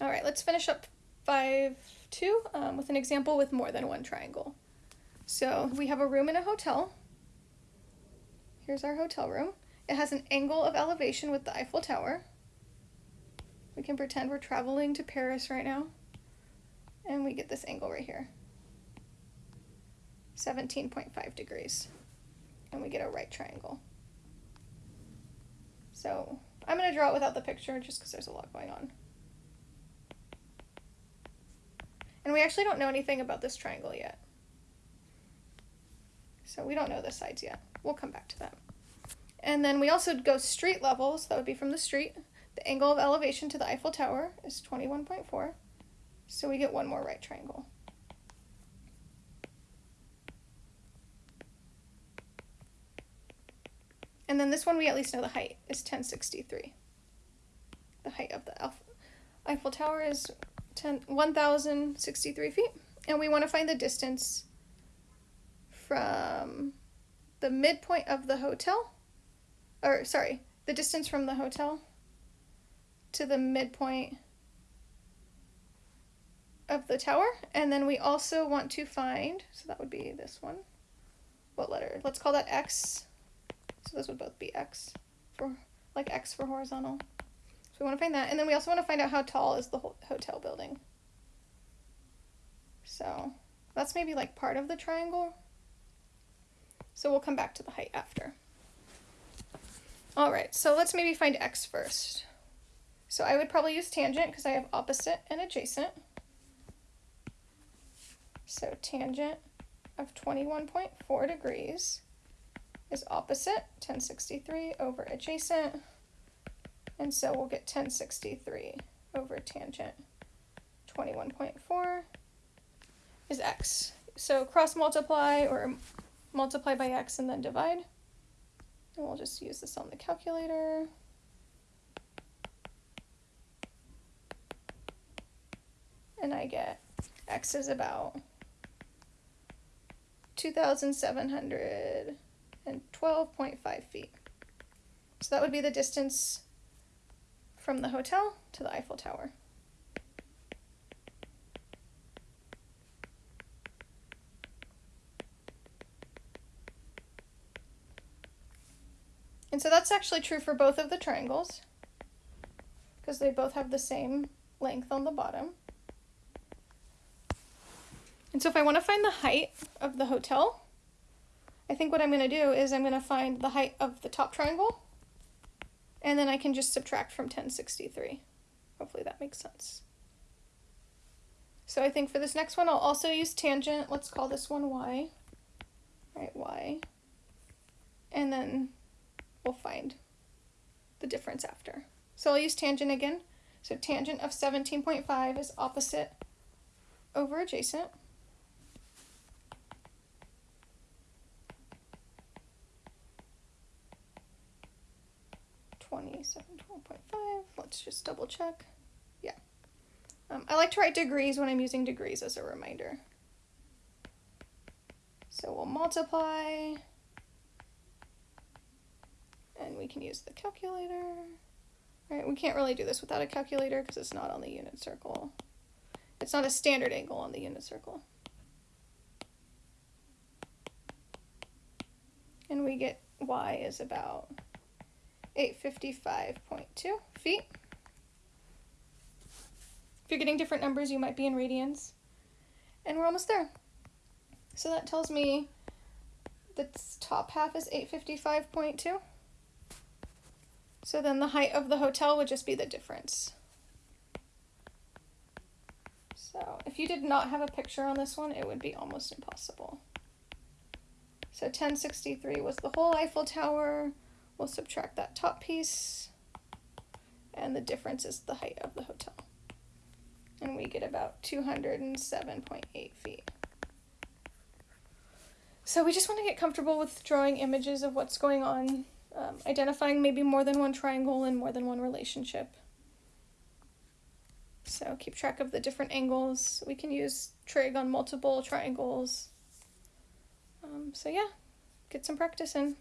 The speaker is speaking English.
All right, let's finish up 5 2 um, with an example with more than one triangle. So we have a room in a hotel. Here's our hotel room. It has an angle of elevation with the Eiffel Tower. We can pretend we're traveling to Paris right now. And we get this angle right here. 17.5 degrees. And we get a right triangle. So I'm going to draw it without the picture just because there's a lot going on. And we actually don't know anything about this triangle yet. So we don't know the sides yet. We'll come back to that. And then we also go street level, so that would be from the street. The angle of elevation to the Eiffel Tower is 21.4. So we get one more right triangle. And then this one we at least know the height is 1063. The height of the Eiffel Tower is 10, 1063 feet. And we want to find the distance from the midpoint of the hotel, or sorry, the distance from the hotel to the midpoint of the tower. And then we also want to find, so that would be this one. What letter? Let's call that X. So those would both be X for, like X for horizontal. So we want to find that. And then we also want to find out how tall is the hotel building. So that's maybe like part of the triangle. So we'll come back to the height after. All right, so let's maybe find x first. So I would probably use tangent because I have opposite and adjacent. So tangent of 21.4 degrees is opposite 1063 over adjacent. And so we'll get 1063 over tangent 21.4 is x. So cross multiply or multiply by x and then divide. And we'll just use this on the calculator. And I get x is about 2,712.5 feet. So that would be the distance from the hotel to the Eiffel Tower. And so that's actually true for both of the triangles because they both have the same length on the bottom. And so if I want to find the height of the hotel, I think what I'm going to do is I'm going to find the height of the top triangle, and then I can just subtract from 1063. Hopefully that makes sense. So I think for this next one, I'll also use tangent. Let's call this one y. Right, y. And then we'll find the difference after. So I'll use tangent again. So tangent of 17.5 is opposite over adjacent. Twenty-seven point five. Let's just double check. Yeah. Um, I like to write degrees when I'm using degrees as a reminder. So we'll multiply and we can use the calculator. All right, we can't really do this without a calculator because it's not on the unit circle. It's not a standard angle on the unit circle. And we get y is about 855.2 feet. If you're getting different numbers, you might be in radians. And we're almost there. So that tells me the top half is 855.2. So then the height of the hotel would just be the difference. So if you did not have a picture on this one, it would be almost impossible. So 1063 was the whole Eiffel Tower. We'll subtract that top piece. And the difference is the height of the hotel. And we get about 207.8 feet. So we just want to get comfortable with drawing images of what's going on um, identifying maybe more than one triangle and more than one relationship. So keep track of the different angles. We can use trig on multiple triangles. Um, so yeah, get some practice in.